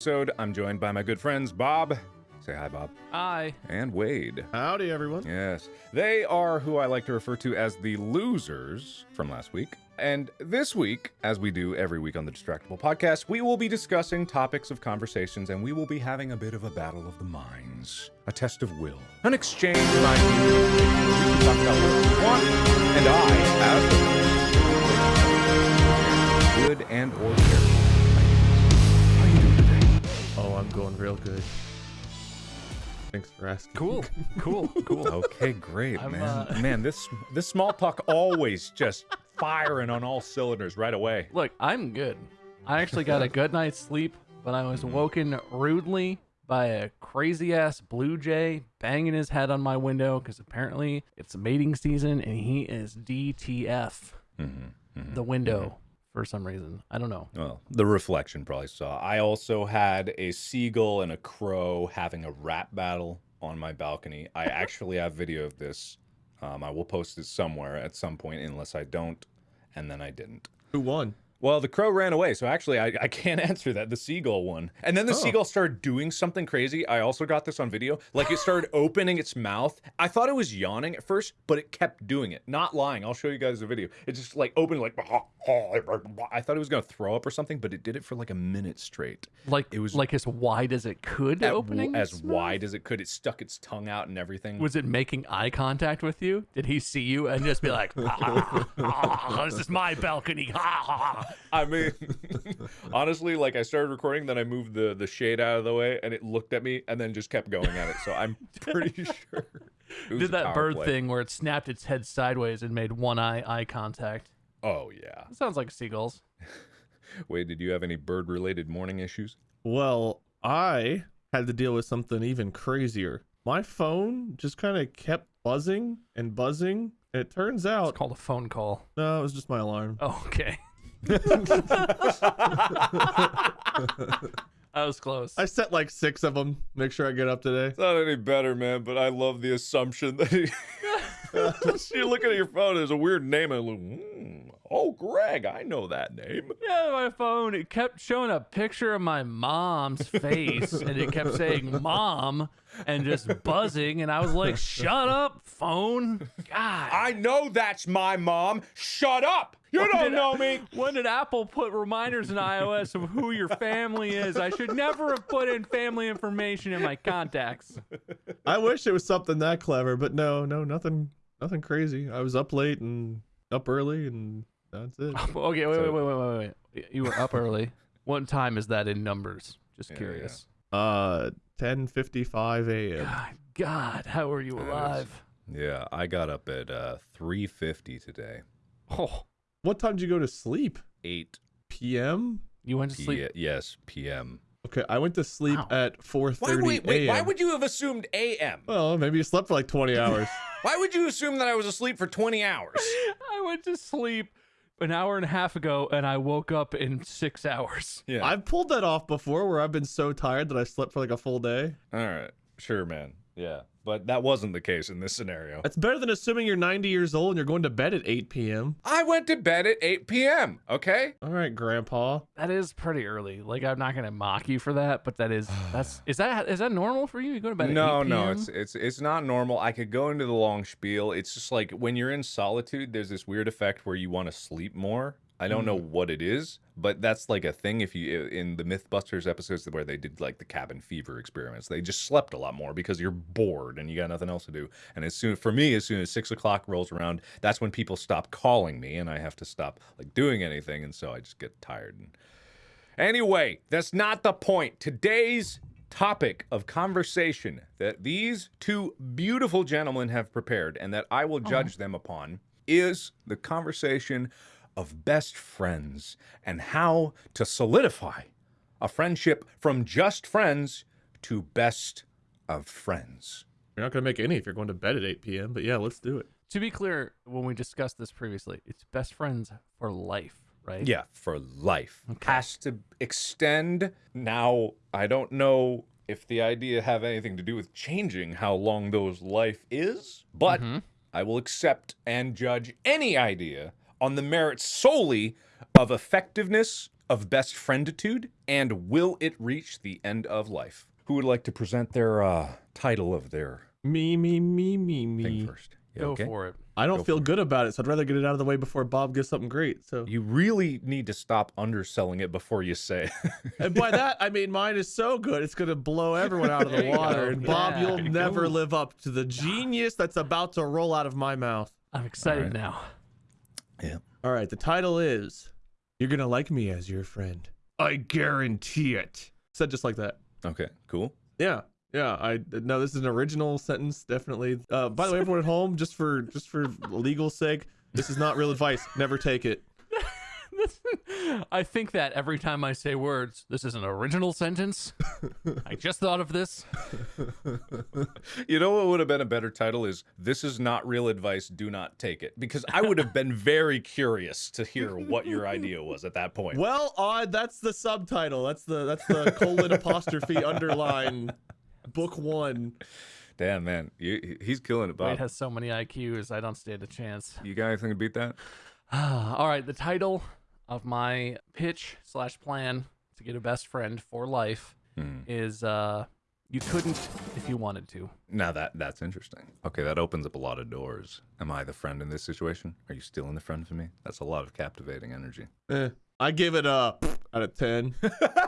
episode. I'm joined by my good friends Bob. Say hi, Bob. Hi. And Wade. Howdy, everyone. Yes. They are who I like to refer to as the losers from last week. And this week, as we do every week on the Distractible podcast, we will be discussing topics of conversations and we will be having a bit of a battle of the minds, a test of will, an exchange of ideas. You can talk about what you want, and I, as the good and or terrible. Going real good. Thanks for asking. Cool. Cool. Cool. Okay, great, I'm, man. uh, Man, this this small talk always just firing on all cylinders right away. Look, I'm good. I actually got a good night's sleep, but I was woken rudely by a crazy ass blue jay banging his head on my window because apparently it's mating season and he is DTF Mm-hmm. the window for some reason. I don't know. Well, the reflection probably saw. I also had a seagull and a crow having a rap battle on my balcony. I actually have video of this. Um, I will post it somewhere at some point, unless I don't, and then I didn't. Who won? Well, the crow ran away, so actually I, I can't answer that. The seagull one. And then the Oh. seagull started doing something crazy. I also got this on video. Like it started opening its mouth. I thought it was yawning at first, but it kept doing it. Not lying. I'll show you guys the video. It just like opened like I thought it was gonna throw up or something, but it did it for like a minute straight. Like It was- like as wide as it could At- opening as wide as it could. It stuck its tongue out and everything. Was it making eye contact with you? Did he see you and just be like, "Ah, ah, "This is my balcony"? I mean, honestly, like I started recording, then I moved the the shade out of the way, and it looked at me, and then just kept going at it. So I'm pretty sure. Did that bird play. thing where it snapped its head sideways and made one eye eye contact. Oh yeah. That sounds like seagulls. Wait, did you have any bird related morning issues? Well, I had to deal with something even crazier. My phone just kind of kept buzzing and buzzing. And it turns It's out, called a phone call. no, it was just my alarm. Oh, okay. That was close. I set like six of them. Make sure I get up today. It's not any better, man, but I love the assumption that he... you're looking at your phone, there's a weird name, and I'm like, hmm, oh, Greg, I know that name. yeah, my phone. It kept showing a picture of my mom's face, and it kept saying "mom" and just buzzing, and I was like, "Shut up, phone!" God. I know that's my mom. Shut up! You When don't did- know me. When did Apple put reminders in iOS of who your family is? I should never have put in family information in my contacts. I wish it was something that clever, but no, no, nothing, nothing crazy. I was up late and up early, and that's it. Okay, wait, So- wait, wait, wait, wait, wait. You were up early. What time is that in numbers? Just Yeah, curious. Uh, 10:55 a.m. God, God, how are you alive? Yeah, I got up at uh, 3.50 today. Oh, What time did you go to sleep? 8 P.m. you went to p. sleep. Yes, p.m. Okay, I went to sleep Wow. at 4:30 Why, wait, wait, a.m. why would you have assumed a.m.? Well, maybe you slept for like 20 hours. Why would you assume that I was asleep for 20 hours? I went to sleep an hour and a half ago, and I woke up in six hours. Yeah. I've pulled that off before where I've been so tired that I slept for like a full day. All right. Sure, man. Yeah. But that wasn't the case in this scenario. That's better than assuming you're 90 years old and you're going to bed at 8 p.m. I went to bed at 8 p.m., okay? All right, Grandpa. That is pretty early. Like I'm not gonna mock you for that, but that is that's is that is that normal for you? You go to bed at No, 8 no, PM? it's it's it's not normal. I could go into the long spiel. It's just like when you're in solitude, there's this weird effect where you want to sleep more. I don't know mm. what it is, but that's like a thing. If you in the MythBusters episodes where they did like the cabin fever experiments, they just slept a lot more because you're bored and you got nothing else to do. And as soon for me, as soon as six o'clock rolls around, that's when people stop calling me and I have to stop like doing anything, and so I just get tired. And Anyway, that's not the point. Today's topic of conversation that these two beautiful gentlemen have prepared and that I will oh. judge them upon is the conversation of best friends and how to solidify a friendship from just friends to best of friends. You're not going to make any if you're going to bed at 8 p.m., but yeah, let's do it. To be clear, when we discussed this previously, it's best friends for life, right? Yeah, for life. Okay. Has to extend. Now, I don't know if the idea have anything to do with changing how long those life is, but Mhm. I will accept and judge any idea on the merits solely of effectiveness of best frienditude? And will it reach the end of life? Who would like to present their uh, title of their Me, me, me, me, thing me. first? Yeah, Go okay. for it. I don't Go feel good about it, so I'd rather get it out of the way before Bob gets something great. So, You really need to stop underselling it before you say. and by that I mean mine is so good it's gonna blow everyone out of the water. And Bob, Yeah. you'll never live up to the genius that's about to roll out of my mouth. I'm excited Alright. now. Yeah. All right, the title is "You're gonna like me as your friend." I guarantee it. Said just like that. Okay. Cool. Yeah, yeah. I no, this is an original sentence, definitely. Uh, by the way, everyone at home, just for just for legal sake, this is not real advice. Never take it. I think that every time I say words, this is an original sentence. I just thought of this. You know what would have been a better title is "This is not real advice. Do not take it." Because I would have been very curious to hear what your idea was at that point. Well, uh, that's the subtitle. That's the that's the colon apostrophe underline book one. Damn man, you, he's killing it, Bob. Wade has so many IQs, I don't stand a chance. You got anything to beat that? All right, the title of my pitch slash plan to get a best friend for life Hmm. is uh, "You couldn't if you wanted to." Now that that's interesting. Okay, that opens up a lot of doors. Am I the friend in this situation? Are you stealing the friend from me? That's a lot of captivating energy. Eh, I give it a out of ten.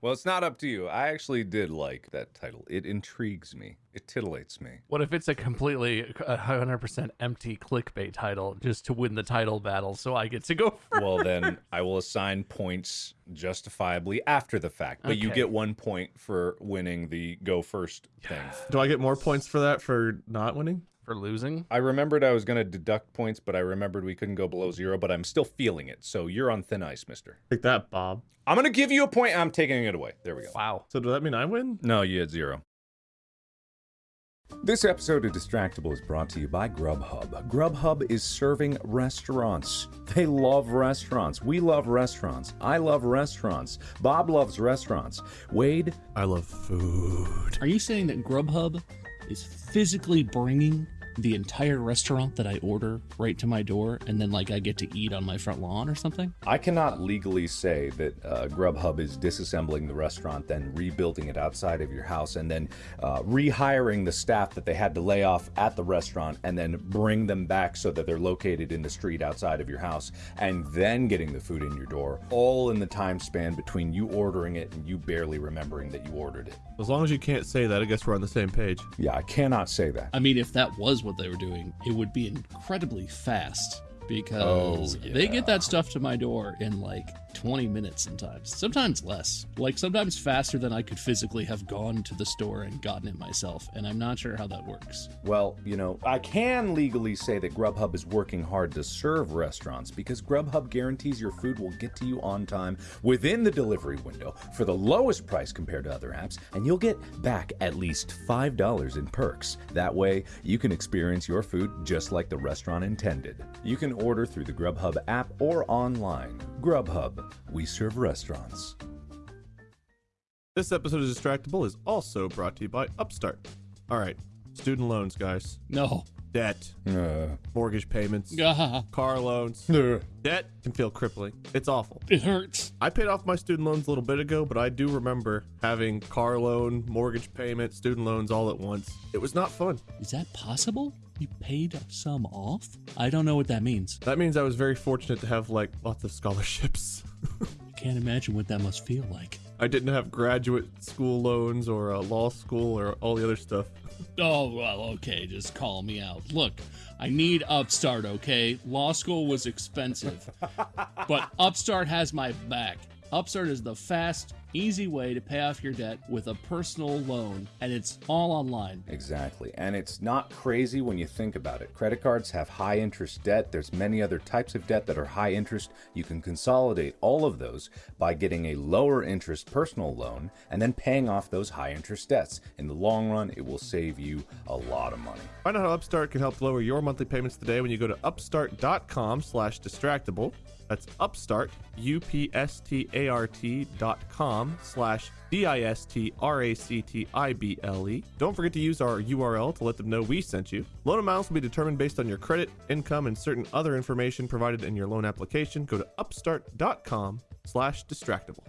Well, it's not up to you. I actually did like that title. It intrigues me. It titillates me. What if it's a completely 100% empty clickbait title just to win the title battle so I get to go first? Well, then I will assign points justifiably after the fact, but you get one point for winning the go first thing. Do I get more points for that for not winning? For losing? I remembered I was going to deduct points, but I remembered we couldn't go below zero, but I'm still feeling it. So you're on thin ice, mister. Take that, Bob. I'm going to give you a point. I'm taking it away. There we go. Wow. So does that mean I win? No, you had zero. This episode of Distractible is brought to you by Grubhub. Grubhub is serving restaurants. They love restaurants. We love restaurants. I love restaurants. Bob loves restaurants. Wade, I love food. Are you saying that Grubhub is physically bringing the entire restaurant that I order right to my door and then like I get to eat on my front lawn or something? I cannot legally say that uh, Grubhub is disassembling the restaurant, then rebuilding it outside of your house, and then uh, rehiring the staff that they had to lay off at the restaurant, and then bring them back so that they're located in the street outside of your house, and then getting the food in your door, all in the time span between you ordering it and you barely remembering that you ordered it. As long as you can't say that, I guess we're on the same page. Yeah, I cannot say that. I mean, if that was what they were doing, it would be incredibly fast because Oh, they get that stuff to my door in like 20 minutes sometimes, sometimes less. Like sometimes faster than I could physically have gone to the store and gotten it myself, and I'm not sure how that works. Well, you know, I can legally say that Grubhub is working hard to serve restaurants because Grubhub guarantees your food will get to you on time within the delivery window for the lowest price compared to other apps, and you'll get back at least $5 in perks. That way, you can experience your food just like the restaurant intended. You can order through the Grubhub app or online. Grubhub, we serve restaurants. This episode of Distractible is also brought to you by Upstart. All right, student loans, guys. No. Debt, Uh, mortgage payments, Ah, car loans. uh. Debt can feel crippling. It's awful. it hurts. I paid off my student loans a little bit ago, but I do remember having car loan, mortgage payment, student loans all at once. It was not fun. Is that possible? You paid some off? I don't know what that means. That means I was very fortunate to have like lots of scholarships. I can't imagine what that must feel like. I didn't have graduate school loans or uh, law school or all the other stuff. Oh, well, okay, just call me out. Look, I need Upstart, okay? Law school was expensive, but Upstart has my back. Upstart is the fast, easy way to pay off your debt with a personal loan, and it's all online. Exactly. And it's not crazy when you think about it. Credit cards have high interest debt. There's many other types of debt that are high interest. You can consolidate all of those by getting a lower interest personal loan and then paying off those high interest debts. In the long run, it will save you a lot of money. Find out how Upstart can help lower your monthly payments today when you go to upstart.com slash distractible. That's upstart, U-P-S-T-A-R-T dot com slash D-I-S-T-R-A-C-T-I-B-L-E. Don't forget to use our URL to let them know we sent you. Loan amounts will be determined based on your credit, income, and certain other information provided in your loan application. Go to upstart.com slash distractible.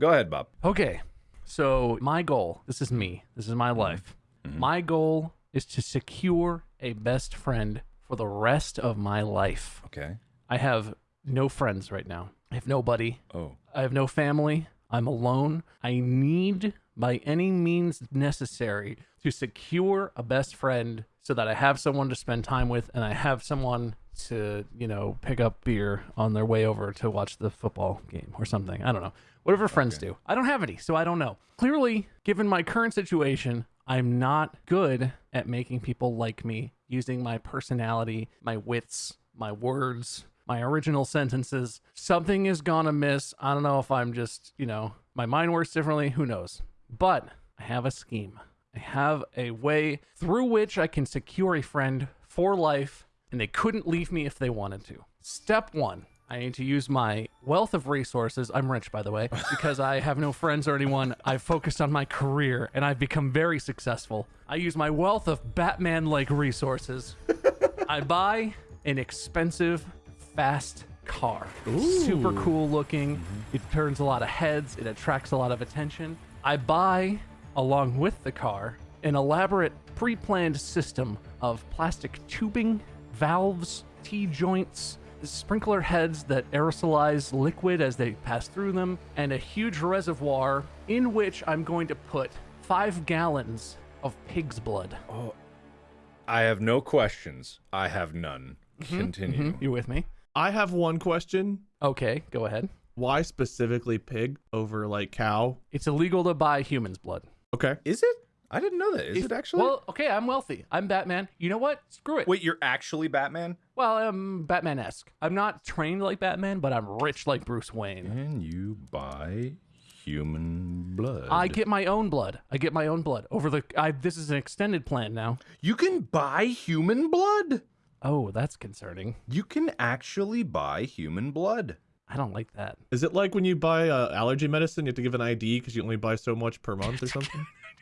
Go ahead, Bob. Okay. So, my goal this is me, this is my life. Mm-hmm. My goal is to secure a best friend for the rest of my life. Okay. I have no friends right now. I have nobody. Oh. I have no family. I'm alone. I need, by any means necessary, to secure a best friend so that I have someone to spend time with and I have someone to, you know, pick up beer on their way over to watch the football game or something. I don't know. Whatever friends do. I don't have any, so I don't know. Clearly, given my current situation, I'm not good at making people like me using my personality, my wits, my words, my original sentences. Something is gonna miss. I don't know if I'm just, you know, my mind works differently. Who knows? But I have a scheme. I have a way through which I can secure a friend for life, and they couldn't leave me if they wanted to. Step one. I need to use my wealth of resources. I'm rich, by the way, because I have no friends or anyone. I've focused on my career and I've become very successful. I use my wealth of Batman like resources. I buy an expensive, fast car. Super cool looking. Mm-hmm. It turns a lot of heads, it attracts a lot of attention. I buy, along with the car, an elaborate pre planned system of plastic tubing, valves, T joints, sprinkler heads that aerosolize liquid as they pass through them, and a huge reservoir in which I'm going to put five gallons of pig's blood. Oh, I have no questions. I have none. Mm-hmm, Continue. You with me? I have one question. Okay, go ahead. Why specifically pig over like cow? It's illegal to buy human's blood. Okay. Is it? I didn't know that. Is it actually? Well, okay, I'm wealthy. I'm Batman. You know what? Screw it. Wait, you're actually Batman? Well, I'm Batman esque. I'm not trained like Batman, but I'm rich like Bruce Wayne. And you buy human blood. I get my own blood. I get my own blood over the. I, this is an extended plan now. You can buy human blood. Oh, that's concerning. You can actually buy human blood. I don't like that. Is it like when you buy uh, allergy medicine, you have to give an ID because you only buy so much per month or something?